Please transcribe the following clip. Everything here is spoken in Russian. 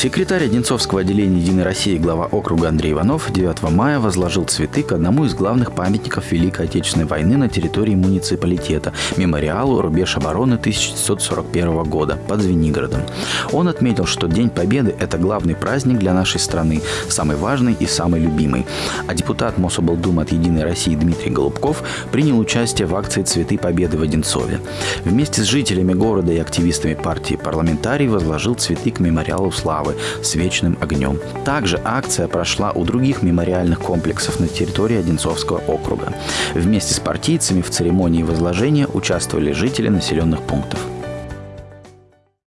Секретарь Одинцовского отделения «Единой России» глава округа Андрей Иванов 9 мая возложил цветы к одному из главных памятников Великой Отечественной войны на территории муниципалитета – мемориалу «Рубеж обороны 1941 года» под Звенигородом. Он отметил, что День Победы – это главный праздник для нашей страны, самый важный и самый любимый. А депутат Мособлдумы от «Единой России» Дмитрий Голубков принял участие в акции «Цветы Победы» в Одинцове. Вместе с жителями города и активистами партии парламентарий возложил цветы к мемориалу славы славы с вечным огнем. Также акция прошла у других мемориальных комплексов на территории Одинцовского округа. Вместе с партийцами в церемонии возложения участвовали жители населенных пунктов.